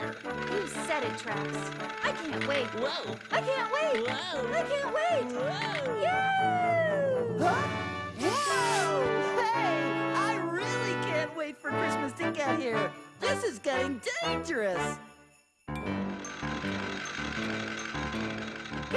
of. You said it, Trax. I can't wait. Whoa. I can't wait. Whoa. I can't wait. Whoa. Yay! Huh? Whoa! Hey, I really can't wait for Christmas to get here. This is getting dangerous.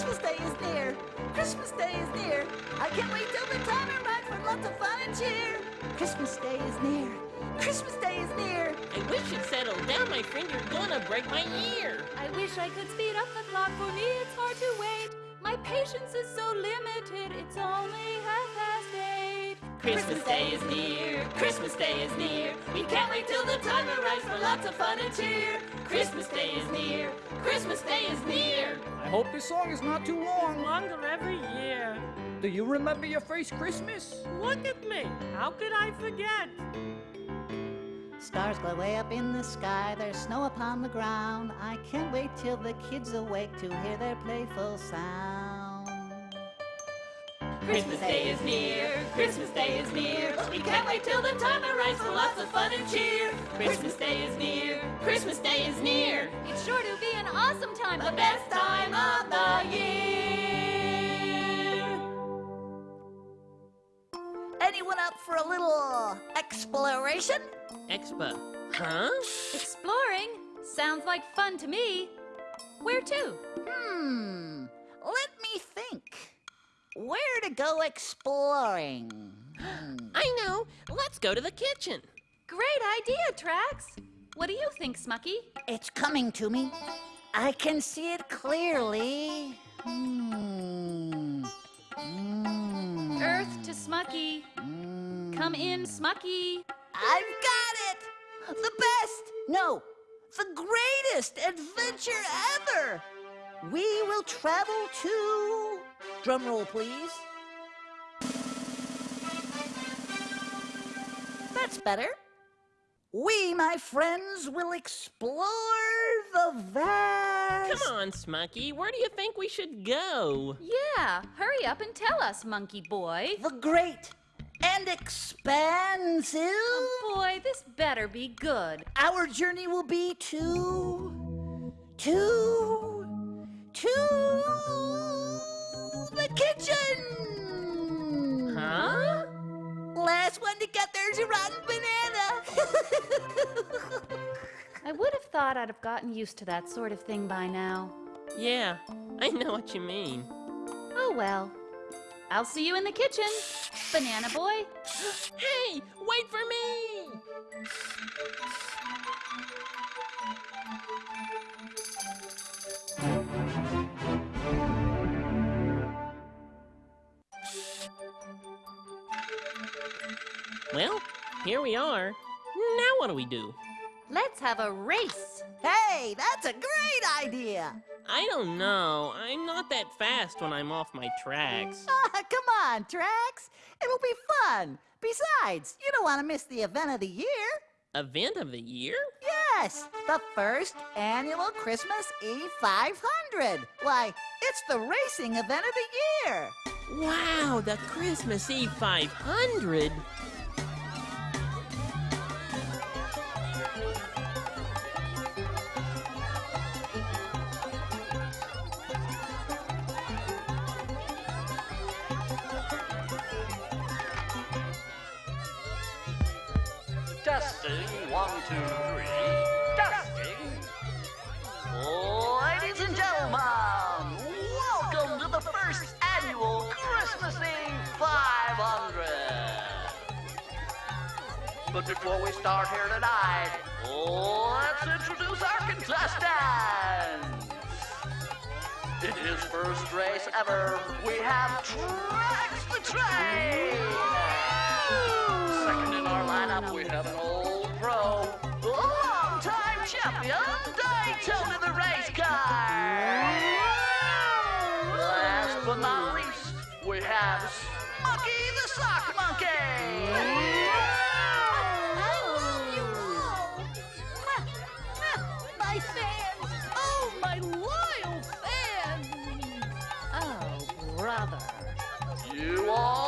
Christmas Day is near. Christmas Day is near. I can't wait till the time arrives for lots of fun and cheer. Christmas Day is near. Christmas Day is near. I wish you'd settle down, my friend. You're gonna break my ear. I wish I could speed up the clock. For me, it's hard to wait. My patience is so limited. It's only half eight. Christmas Day is near. Christmas Day is near. We can't wait till the time arrives for lots of fun and cheer. Christmas Day is near. Christmas Day is near. I hope this song is not too long. Longer every year. Do you remember your first Christmas? Look at me. How could I forget? Stars glow way up in the sky, there's snow upon the ground. I can't wait till the kids awake to hear their playful sound. Christmas Day is near. Christmas Day is near. We can't wait till the time arrives for lots of fun and cheer. Christmas Day is near. Christmas Day is near. It's sure to be an awesome time. The best time of the year. Anyone up for a little exploration? Expo. Huh? Exploring sounds like fun to me. Where to? Hmm, let me think. Where to go exploring? Hmm. I know. Let's go to the kitchen. Great idea, Trax. What do you think, Smucky? It's coming to me. I can see it clearly. Hmm. Hmm. Earth to Smucky. Hmm. Come in, Smucky. I've got it! The best! No, the greatest adventure ever! We will travel to. Drumroll, please. That's better. We, my friends, will explore the vast. Come on, Smucky. Where do you think we should go? Yeah, hurry up and tell us, monkey boy. The great and expansive. Oh boy, this better be good. Our journey will be to. to. Thought I'd have gotten used to that sort of thing by now. Yeah, I know what you mean. Oh well. I'll see you in the kitchen, banana boy. Hey, wait for me! Well, here we are. Now what do we do? Let's have a race. hey, that's a great idea! I don't know. I'm not that fast when I'm off my tracks. Ah, come on, Trax. It'll be fun. Besides, you don't want to miss the event of the year. Event of the year? Yes, the first annual Christmas Eve 500. Why, it's the racing event of the year. Wow, the Christmas Eve 500! But before we start here tonight, let's introduce our contestants. In his first race ever, we have Trax the Train. Second in our lineup, we have an old pro, long-time champion, Daytona the brother. You all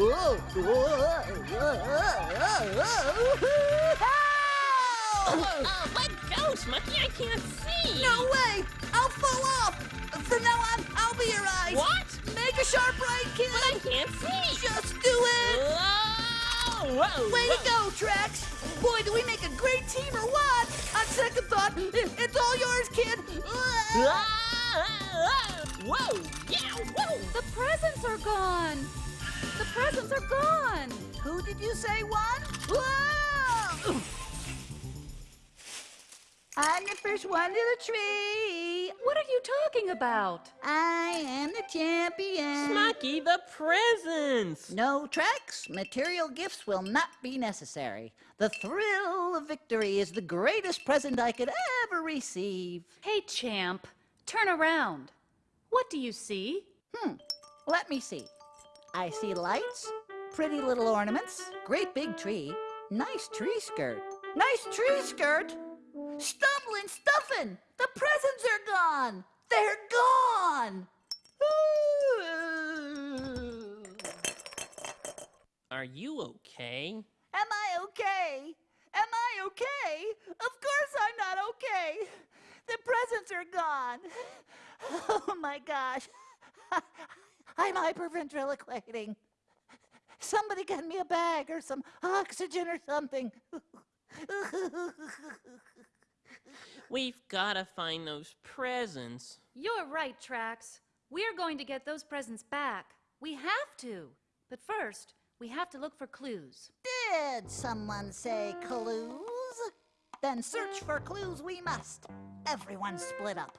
Oh, let go, Smucky. I can't see. No way! I'll fall off! From now on, I'll be your eyes! What? Make a sharp right, kid! But I can't see. Just do it! Whoa! Whoa! Way to go, Trax! Boy, do we make a great team or what? On second thought, it's all yours, kid! Whoa! Yeah! Whoa! The presents are gone. The presents are gone. Who did you say won? Whoa! I'm the first one to the tree. What are you talking about? I am the champion. Smucky, the presents. No Trax, material gifts will not be necessary. The thrill of victory is the greatest present I could ever receive. Hey, champ, turn around. What do you see? Hmm, let me see. I see lights, pretty little ornaments, great big tree, nice tree skirt. Nice tree skirt? Stumbling, stuffing! The presents are gone! They're gone! Are you okay? Am I okay? Am I okay? Of course I'm not okay. The presents are gone. Oh my gosh. I'm hyperventriloquating. Somebody get me a bag or some oxygen or something. We've got to find those presents. You're right, Trax. We're going to get those presents back. We have to. But first, we have to look for clues. Did someone say clues? Then search for clues we must. Everyone split up.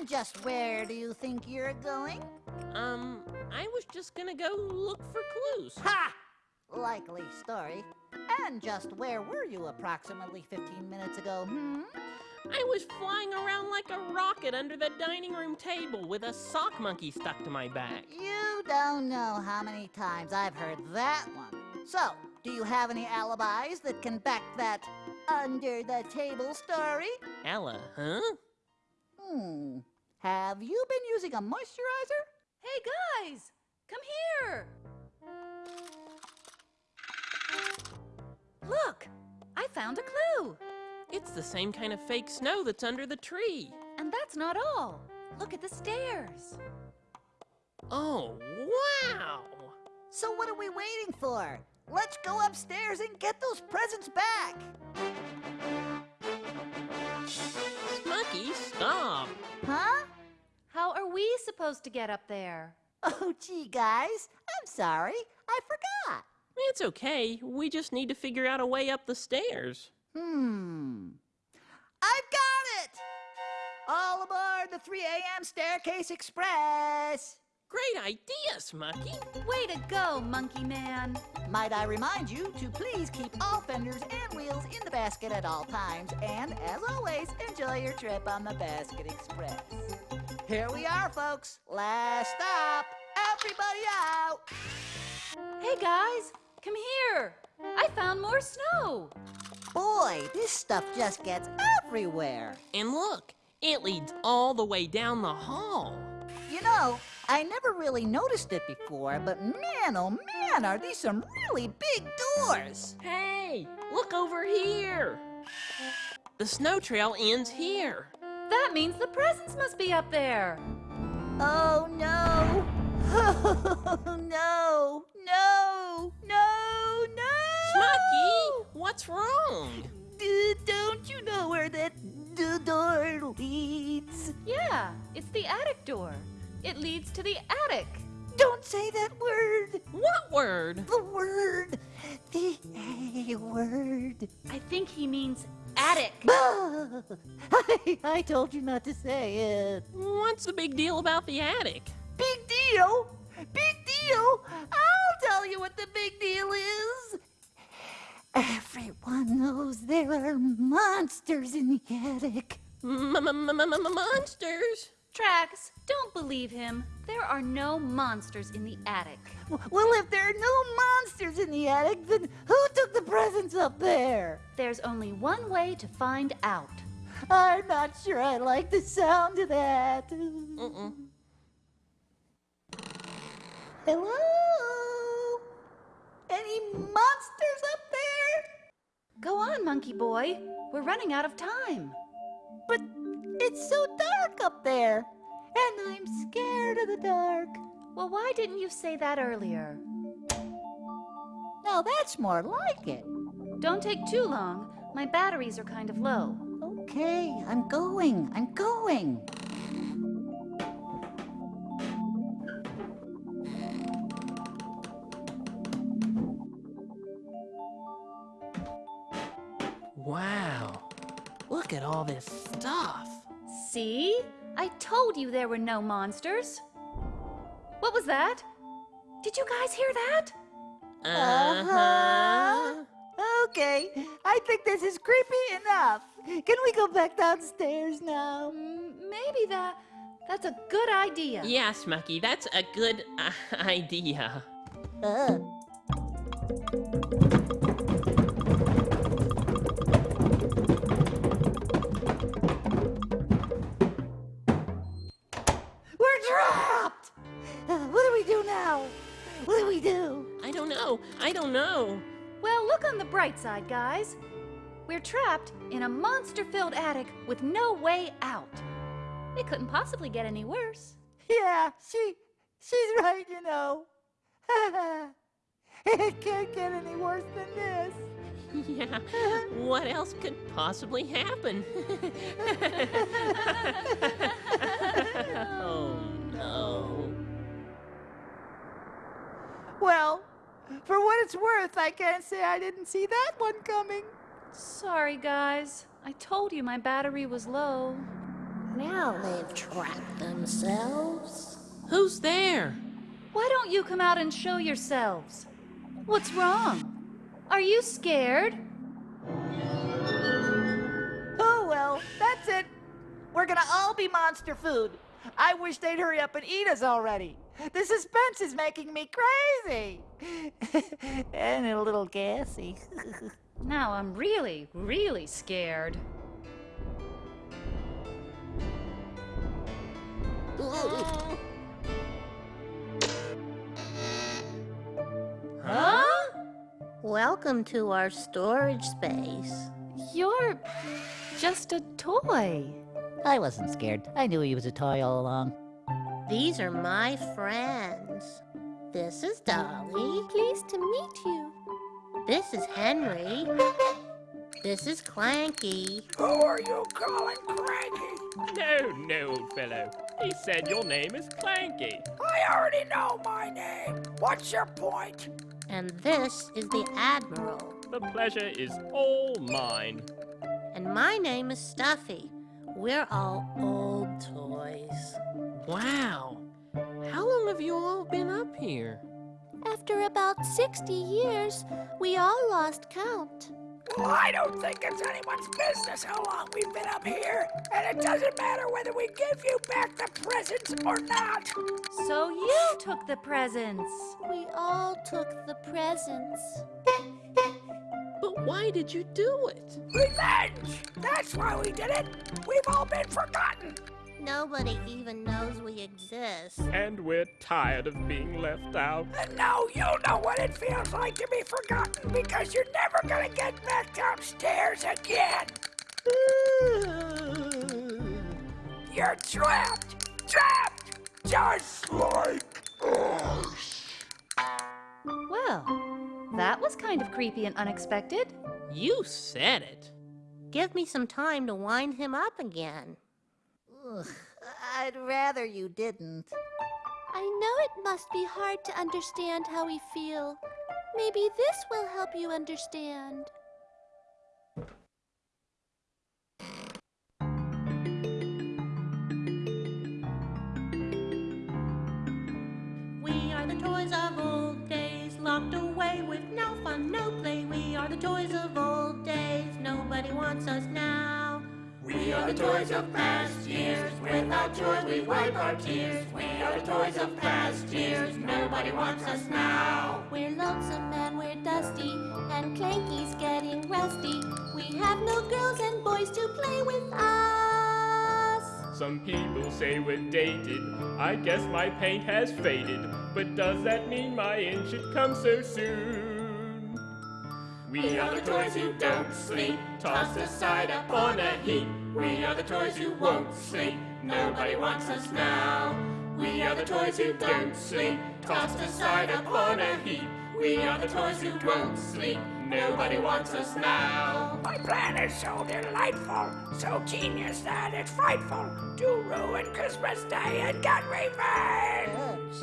And just where do you think you're going? Um, I was just gonna go look for clues. Ha! Likely story. And just where were you approximately 15 minutes ago, hmm? I was flying around like a rocket under the dining room table with a sock monkey stuck to my back. You don't know how many times I've heard that one. So, do you have any alibis that can back that under the table story? Ella, huh? Hmm. Have you been using a moisturizer? Hey, guys, come here. Look, I found a clue. It's the same kind of fake snow that's under the tree. And that's not all. Look at the stairs. Oh, wow! So what are we waiting for? Let's go upstairs and get those presents back. Supposed to get up there? Oh, gee, guys. I'm sorry. I forgot. It's okay. We just need to figure out a way up the stairs. Hmm. I've got it! All aboard the 3 a.m. Staircase Express. Great idea, Smucky! Way to go, Monkey Man. Might I remind you to please keep all fenders and wheels in the basket at all times, and as always, enjoy your trip on the Basket Express. Here we are, folks. Last stop. Everybody out. Hey, guys, come here. I found more snow. Boy, this stuff just gets everywhere. And look, it leads all the way down the hall. You know, I never really noticed it before, but man, oh man, are these some really big doors. Hey, look over here! The snow trail ends here. That means the presents must be up there. Oh no! Oh no! No! No! No! Smucky, what's wrong? D- don't you know where that d- door leads? Yeah, it's the attic door. It leads to the attic. Don't say that word! What word? The word! The A word! I think he means attic. I, I told you not to say it. What's the big deal about the attic? Big deal! Big deal! I'll tell you what the big deal is. Everyone knows there are monsters in the attic. Monsters? Trax, don't believe him. There are no monsters in the attic. Well, if there are no monsters in the attic, then who took the presents up there? There's only one way to find out. I'm not sure I like the sound of that. Mm-mm. Hello? Any monsters up there? Go on, monkey boy. We're running out of time. But it's so dark up there, and I'm scared of the dark. Well, why didn't you say that earlier? Now that's more like it. Don't take too long. My batteries are kind of low. Okay, I'm going. I'm going. Wow. Look at all this stuff. See? I told you there were no monsters. What was that? Did you guys hear that? Uh-huh. Okay, I think this is creepy enough. Can we go back downstairs now? Maybe that that's a good idea. Yeah, Smucky, that's a good uh, idea. Uh. Now? What do we do? I don't know. I don't know. Well, look on the bright side, guys. We're trapped in a monster-filled attic with no way out. It couldn't possibly get any worse. Yeah, she, she's right, you know. it can't get any worse than this. Yeah. What else could possibly happen? oh no. Well, for what it's worth, I can't say I didn't see that one coming. Sorry, guys. I told you my battery was low. Now they've trapped themselves. Who's there? Why don't you come out and show yourselves? What's wrong? Are you scared? Oh well, that's it. We're gonna all be monster food. I wish they'd hurry up and eat us already. The suspense is making me crazy. and a little gassy. Now I'm really, really scared. Huh? Welcome to our storage space. You're just a toy. I wasn't scared. I knew he was a toy all along. These are my friends. This is Dolly. Pleased to meet you. This is Henry. This is Clanky. Who are you calling Cranky? No, no, old fellow. He said your name is Clanky. I already know my name. What's your point? And this is the Admiral. The pleasure is all mine. And my name is Stuffy. We're all old toys. Wow. How long have you all been up here? After about 60 years, we all lost count. Well, I don't think it's anyone's business how long we've been up here. And it doesn't matter whether we give you back the presents or not. So you took the presents. We all took the presents. But why did you do it? Revenge! That's why we did it. We've all been forgotten. Nobody even knows we exist. And we're tired of being left out. And now you know what it feels like to be forgotten because you're never gonna get back downstairs again. You're trapped! Trapped! Just like us. Well, that was kind of creepy and unexpected. You said it. Give me some time to wind him up again. Ugh, I'd rather you didn't. I know it must be hard to understand how we feel. Maybe this will help you understand. We are the toys of old days, locked away with no fun, no play. We are the toys of old days. Nobody wants us now. We are the toys of past years. Without joy, we wipe our tears. We are the toys of past years. Nobody wants us now. We're lonesome and we're dusty, and Clanky's getting rusty. We have no girls and boys to play with us. Some people say we're dated. I guess my paint has faded. But does that mean my end should come so soon? We are the toys who don't sleep, tossed aside upon a heap. We are the toys who won't sleep, nobody wants us now. We are the toys who don't sleep, tossed aside upon a heap. We are the toys who won't sleep, nobody wants us now. My plan is so delightful, so genius that it's frightful to ruin Christmas Day and get revenge.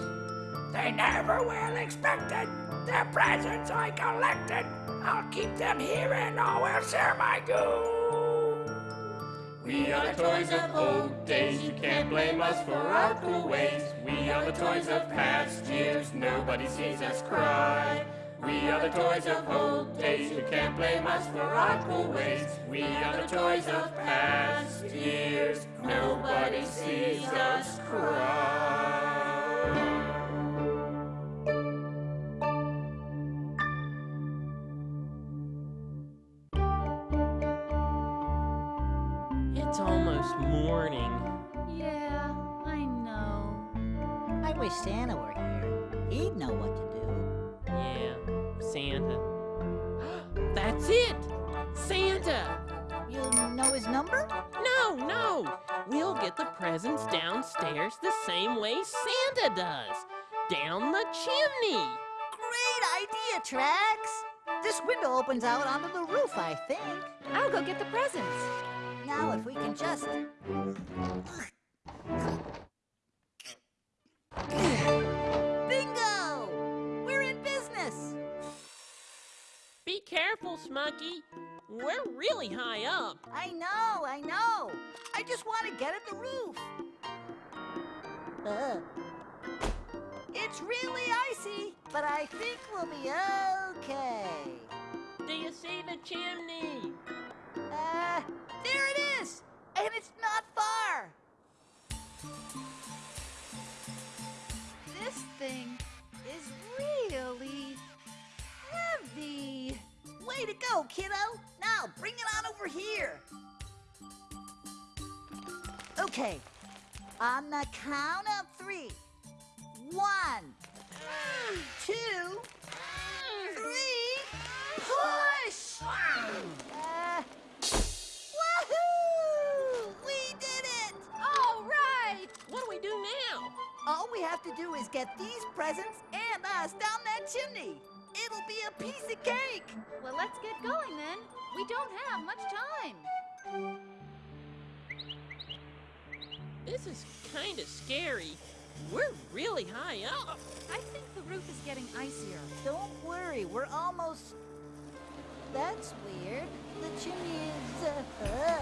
They never will expect it. The presents I collected, I'll keep them here and all will share my goo. We are the toys of old days, you can't blame us for our cool ways. We are the toys of past years, nobody sees us cry. We are the toys of old days, you can't blame us for our cool ways. We are the toys of past years, nobody sees us cry. Santa does. Down the chimney! Great idea, Trax! This window opens out onto the roof, I think. I'll go get the presents. Now, if we can just. Bingo! We're in business! Be careful, Smucky. We're really high up. I know, I know. I just want to get at the roof. Uh. It's really icy, but I think we'll be okay. Do you see the chimney? Uh, there it is! And it's not far! This thing is really heavy. Way to go, kiddo! Now, bring it on over here! Okay, on the count of three. One, two, three, push! Uh, woohoo! We did it! All right. What do we do now? All we have to do is get these presents and us down that chimney. It'll be a piece of cake. Well, let's get going then. We don't have much time. This is kind of scary. We're really high up. I think the roof is getting icier. Don't worry, we're almost. That's weird. The chimney is. Uh,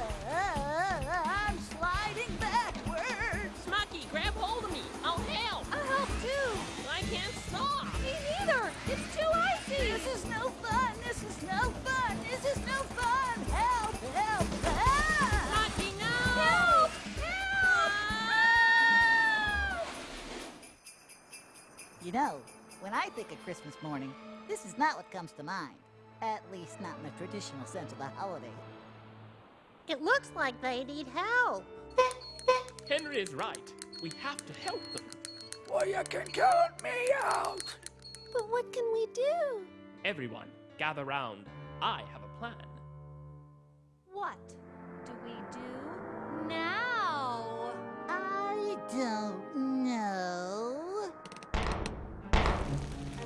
I'm sliding backwards. Smucky, grab hold of me. I'll help. I'll help too. I can't stop. Me neither. It's too icy. This is no fun. This is no fun. This is no fun. You know, when I think of Christmas morning, this is not what comes to mind. At least not in the traditional sense of the holiday. It looks like they need help. Henry is right. We have to help them. Well, you can count me out. But what can we do? Everyone, gather round. I have a plan. What do we do now? I don't know.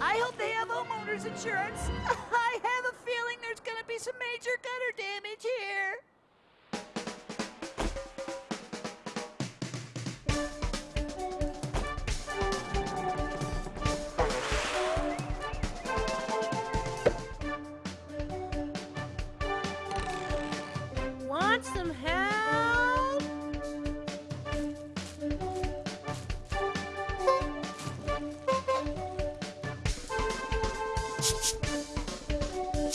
I hope they have homeowners insurance. I have a feeling there's gonna be some major gutter damage here.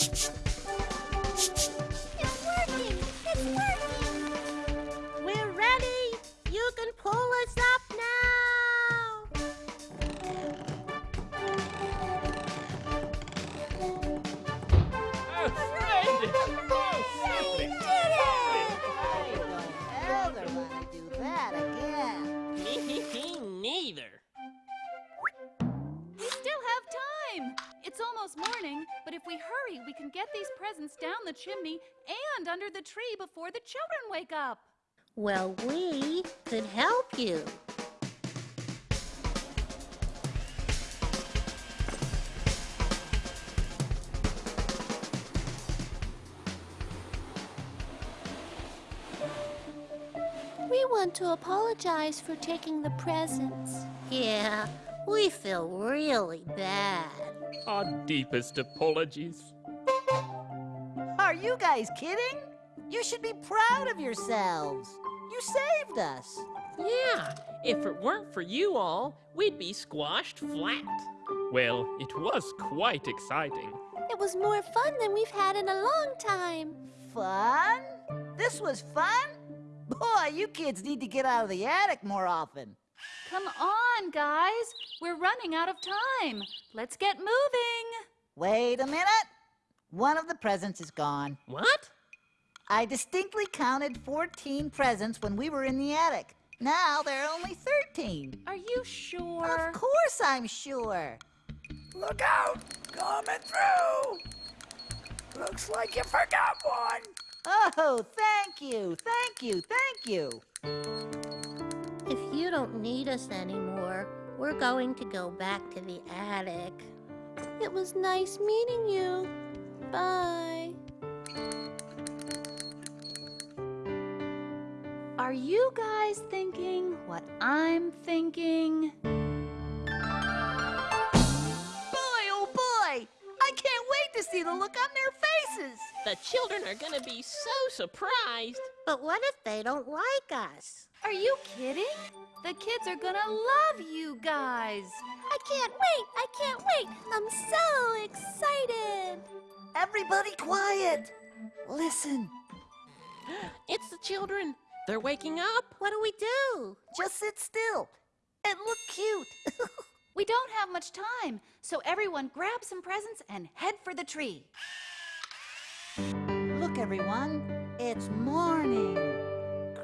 It's working! It's working! These down the chimney and under the tree before the children wake up. Well, we could help you. We want to apologize for taking the presents. Yeah, we feel really bad. Our deepest apologies. Are you guys kidding? You should be proud of yourselves. You saved us. Yeah, if it weren't for you all, we'd be squashed flat. Well, it was quite exciting. It was more fun than we've had in a long time. Fun? This was fun? Boy, you kids need to get out of the attic more often. Come on, guys. We're running out of time. Let's get moving. Wait a minute. One of the presents is gone. What? I distinctly counted 14 presents when we were in the attic. Now there are only 13. Are you sure? Of course I'm sure. Look out! Coming through! Looks like you forgot one. Oh, thank you, thank you, thank you. If you don't need us anymore, we're going to go back to the attic. It was nice meeting you. Bye. Are you guys thinking what I'm thinking? Boy, oh boy! I can't wait to see the look on their faces. The children are gonna be so surprised. But what if they don't like us? Are you kidding? The kids are gonna love you guys. I can't wait. I can't wait. I'm so excited. Everybody quiet. Listen, It's the children. They're waking up. What do we do? just sit still and look cute. We don't have much time, so everyone grab some presents and head for the tree. look, everyone, it's morning.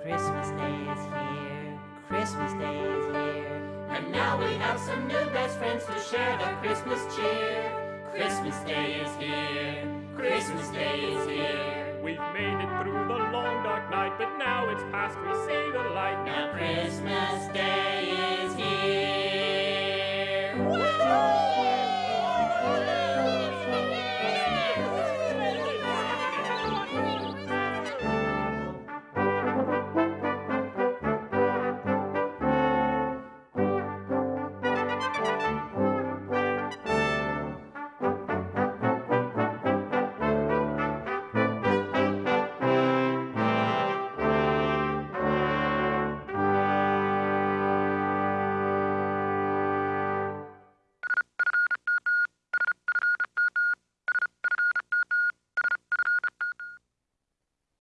Christmas Day is here. Christmas Day is here. And now we have some new best friends to share the Christmas cheer. Christmas Day is here. Christmas Day is here. We've made it through the long dark night, but now it's past, we see the light. Now Christmas